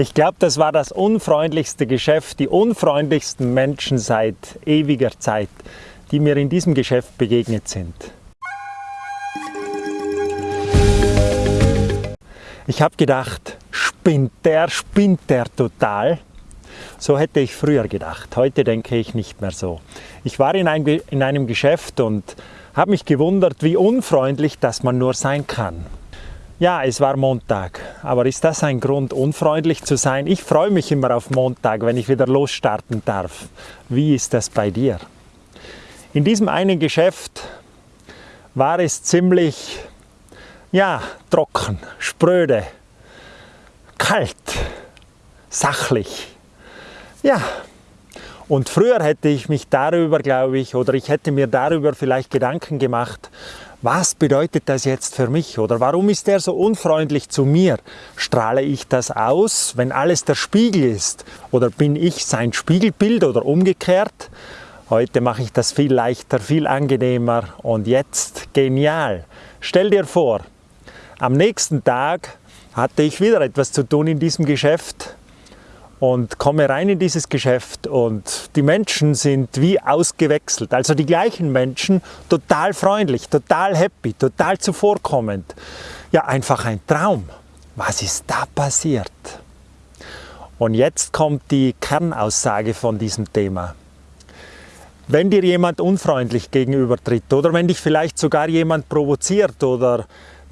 Ich glaube, das war das unfreundlichste Geschäft, die unfreundlichsten Menschen seit ewiger Zeit, die mir in diesem Geschäft begegnet sind. Ich habe gedacht, spinnt der, spinnt der total. So hätte ich früher gedacht. Heute denke ich nicht mehr so. Ich war in, ein, in einem Geschäft und habe mich gewundert, wie unfreundlich das man nur sein kann. Ja, es war Montag, aber ist das ein Grund, unfreundlich zu sein? Ich freue mich immer auf Montag, wenn ich wieder losstarten darf. Wie ist das bei dir? In diesem einen Geschäft war es ziemlich, ja, trocken, spröde, kalt, sachlich. Ja, und früher hätte ich mich darüber, glaube ich, oder ich hätte mir darüber vielleicht Gedanken gemacht, was bedeutet das jetzt für mich oder warum ist er so unfreundlich zu mir? Strahle ich das aus, wenn alles der Spiegel ist oder bin ich sein Spiegelbild oder umgekehrt? Heute mache ich das viel leichter, viel angenehmer und jetzt genial. Stell dir vor, am nächsten Tag hatte ich wieder etwas zu tun in diesem Geschäft und komme rein in dieses Geschäft und die Menschen sind wie ausgewechselt. Also die gleichen Menschen, total freundlich, total happy, total zuvorkommend. Ja, einfach ein Traum. Was ist da passiert? Und jetzt kommt die Kernaussage von diesem Thema. Wenn dir jemand unfreundlich gegenübertritt oder wenn dich vielleicht sogar jemand provoziert oder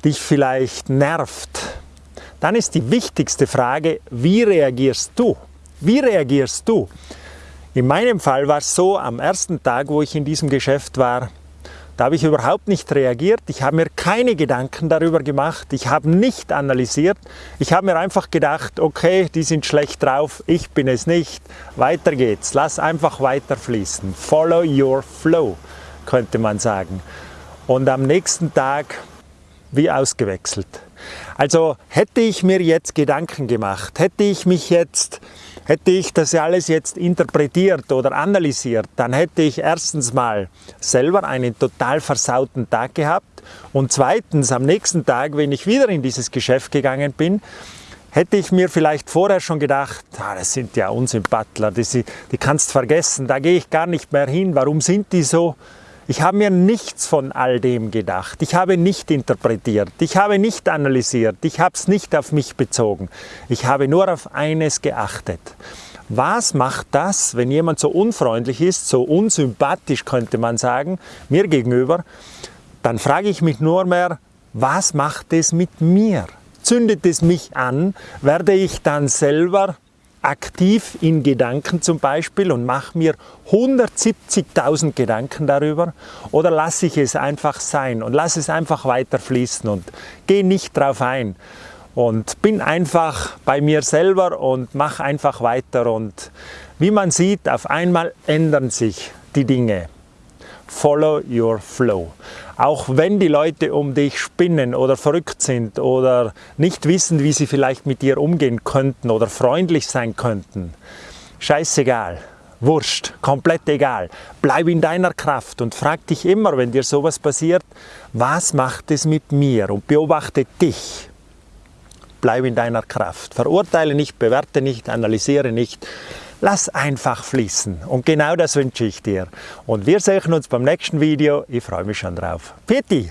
dich vielleicht nervt, dann ist die wichtigste Frage, wie reagierst du? Wie reagierst du? In meinem Fall war es so, am ersten Tag, wo ich in diesem Geschäft war, da habe ich überhaupt nicht reagiert, ich habe mir keine Gedanken darüber gemacht, ich habe nicht analysiert, ich habe mir einfach gedacht, okay, die sind schlecht drauf, ich bin es nicht, weiter geht's, lass einfach weiter fließen, follow your flow, könnte man sagen. Und am nächsten Tag wie ausgewechselt. Also hätte ich mir jetzt Gedanken gemacht, hätte ich mich jetzt, hätte ich das alles jetzt interpretiert oder analysiert, dann hätte ich erstens mal selber einen total versauten Tag gehabt und zweitens am nächsten Tag, wenn ich wieder in dieses Geschäft gegangen bin, hätte ich mir vielleicht vorher schon gedacht, ah, das sind ja Unsympathler, die, die kannst vergessen, da gehe ich gar nicht mehr hin, warum sind die so? Ich habe mir nichts von all dem gedacht. Ich habe nicht interpretiert. Ich habe nicht analysiert. Ich habe es nicht auf mich bezogen. Ich habe nur auf eines geachtet. Was macht das, wenn jemand so unfreundlich ist, so unsympathisch könnte man sagen, mir gegenüber? Dann frage ich mich nur mehr, was macht es mit mir? Zündet es mich an? Werde ich dann selber aktiv in Gedanken zum Beispiel und mache mir 170.000 Gedanken darüber oder lasse ich es einfach sein und lasse es einfach weiter fließen und gehe nicht drauf ein und bin einfach bei mir selber und mache einfach weiter und wie man sieht, auf einmal ändern sich die Dinge. Follow your flow. Auch wenn die Leute um dich spinnen oder verrückt sind oder nicht wissen, wie sie vielleicht mit dir umgehen könnten oder freundlich sein könnten. Scheißegal. Wurscht, komplett egal. Bleib in deiner Kraft und frag dich immer, wenn dir sowas passiert, was macht es mit mir? Und beobachte dich. Bleib in deiner Kraft. Verurteile nicht, bewerte nicht, analysiere nicht, Lass einfach fließen und genau das wünsche ich dir. Und wir sehen uns beim nächsten Video. Ich freue mich schon drauf. Pieti!